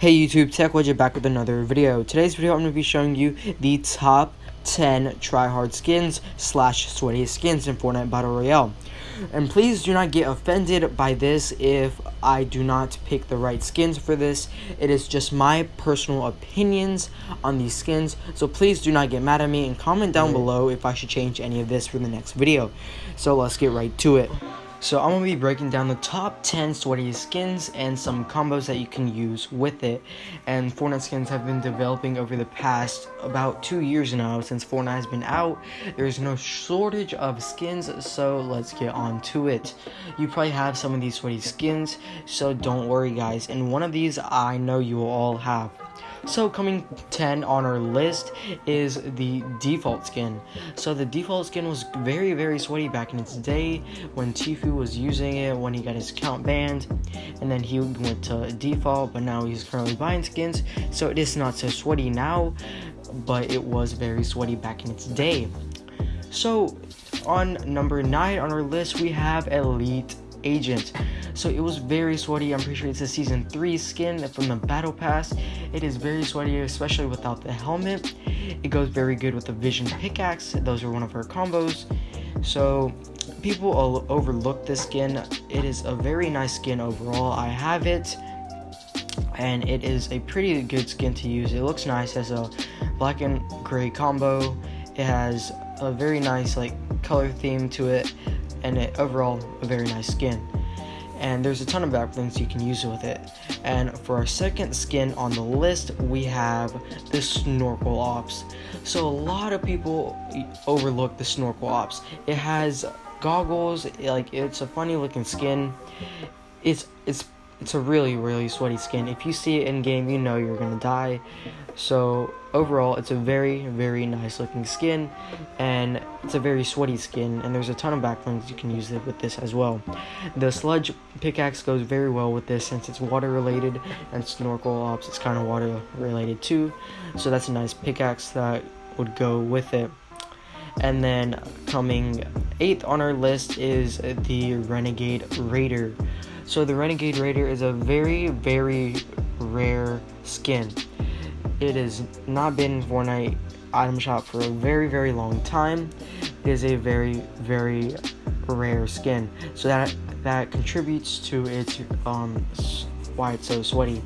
Hey YouTube, Tech Widget back with another video. Today's video I'm going to be showing you the top 10 tryhard skins slash sweaty skins in Fortnite Battle Royale. And please do not get offended by this if I do not pick the right skins for this. It is just my personal opinions on these skins. So please do not get mad at me and comment down below if I should change any of this for the next video. So let's get right to it. So I'm going to be breaking down the top 10 sweaty skins and some combos that you can use with it. And Fortnite skins have been developing over the past about two years now since Fortnite has been out. There's no shortage of skins, so let's get on to it. You probably have some of these sweaty skins, so don't worry guys. And one of these I know you will all have. So coming 10 on our list is the default skin. So the default skin was very very sweaty back in its day when Tfue was using it when he got his account banned and then he went to default but now he's currently buying skins so it is not so sweaty now but it was very sweaty back in its day. So on number 9 on our list we have Elite Agent. So it was very sweaty. I'm pretty sure it's a season 3 skin from the battle pass. It is very sweaty, especially without the helmet. It goes very good with the vision pickaxe. Those are one of her combos. So people overlook this skin. It is a very nice skin overall. I have it and it is a pretty good skin to use. It looks nice as a black and gray combo. It has a very nice like color theme to it and it overall a very nice skin and there's a ton of back blings you can use with it. And for our second skin on the list, we have the Snorkel Ops. So a lot of people overlook the Snorkel Ops. It has goggles, like it's a funny looking skin. It's it's it's a really really sweaty skin. If you see it in game, you know you're gonna die. So overall, it's a very, very nice looking skin, and it's a very sweaty skin, and there's a ton of back blings you can use it with this as well. The sludge pickaxe goes very well with this since it's water related, and snorkel ops it's kind of water related too, so that's a nice pickaxe that would go with it. And then coming eighth on our list is the Renegade Raider. So the Renegade Raider is a very, very rare skin. It has not been in Fortnite item shop for a very, very long time. It is a very, very rare skin. So that that contributes to its um why it's so sweaty.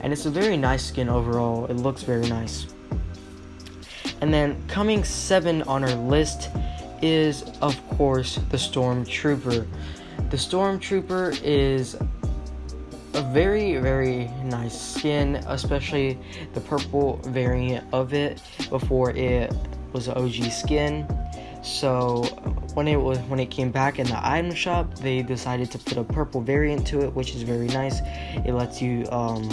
And it's a very nice skin overall. It looks very nice. And then coming seven on our list is of course the Stormtrooper. The Stormtrooper is a very very nice skin especially the purple variant of it before it was OG skin. So when it was when it came back in the item shop they decided to put a purple variant to it which is very nice. It lets you um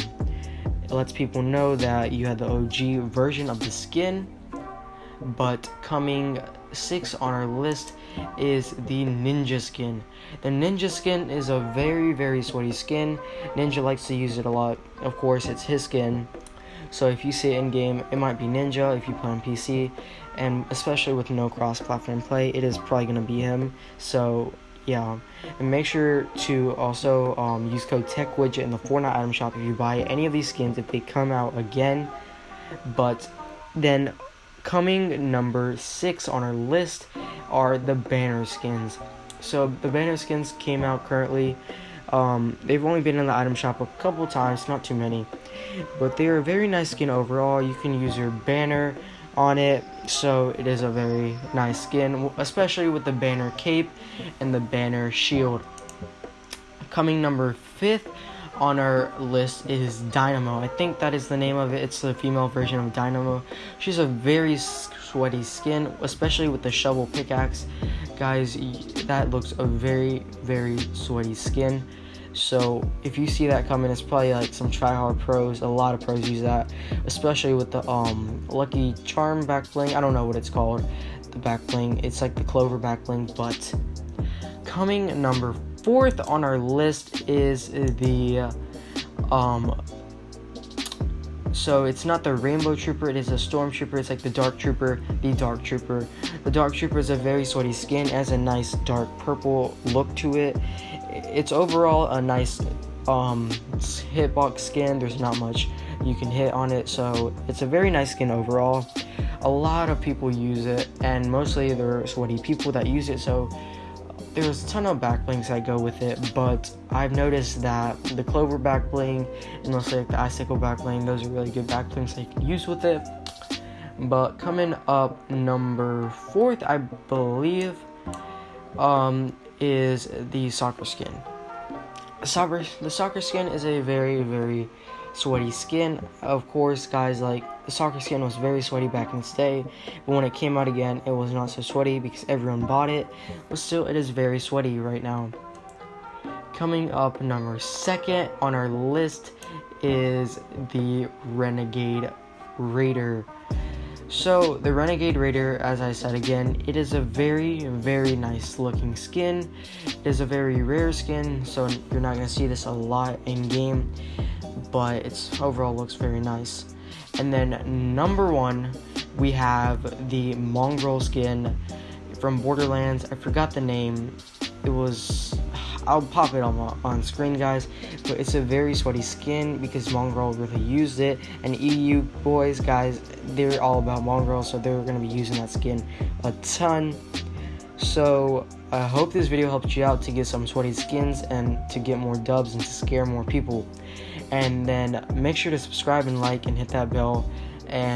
it lets people know that you had the OG version of the skin. But coming six on our list is the ninja skin. The ninja skin is a very very sweaty skin. Ninja likes to use it a lot. Of course it's his skin. So if you see it in game it might be ninja if you play on pc and especially with no cross platform play it is probably going to be him. So yeah. And make sure to also um, use code TechWidget in the Fortnite item shop if you buy any of these skins if they come out again. But then coming number six on our list are the banner skins. So the banner skins came out currently. Um, they've only been in the item shop a couple times, not too many, but they are a very nice skin overall. You can use your banner on it, so it is a very nice skin, especially with the banner cape and the banner shield. Coming number fifth on our list is Dynamo. I think that is the name of it. It's the female version of Dynamo. She's a very sweaty skin, especially with the shovel pickaxe. Guys, that looks a very, very sweaty skin. So if you see that coming, it's probably like some tryhard pros. A lot of pros use that, especially with the um Lucky Charm back bling. I don't know what it's called, the back bling. It's like the Clover back bling, but coming number fourth on our list is the um so it's not the rainbow trooper it is a storm trooper it's like the dark trooper the dark trooper the dark trooper is a very sweaty skin has a nice dark purple look to it it's overall a nice um, hitbox skin. There's not much you can hit on it, so it's a very nice skin overall. A lot of people use it, and mostly they're sweaty people that use it, so there's a ton of back blings that go with it, but I've noticed that the clover back bling and mostly like the icicle back bling, those are really good back blings that you can use with it. But coming up number fourth, I believe, um, is the soccer skin. Soccer, the soccer skin is a very, very sweaty skin. Of course, guys, like the soccer skin was very sweaty back in its day, but when it came out again, it was not so sweaty because everyone bought it. But still, it is very sweaty right now. Coming up number second on our list is the Renegade Raider. So, the Renegade Raider, as I said again, it is a very, very nice looking skin. It is a very rare skin, so you're not going to see this a lot in game but its overall looks very nice. And then number one, we have the Mongraal skin from Borderlands. I forgot the name. It was I'll pop it on on screen, guys. But it's a very sweaty skin because Mongraal really used it, and EU boys, guys, they're all about Mongraal, so they're gonna be using that skin a ton. So I hope this video helped you out to get some sweaty skins and to get more dubs and to scare more people. And then make sure to subscribe and like and hit that bell and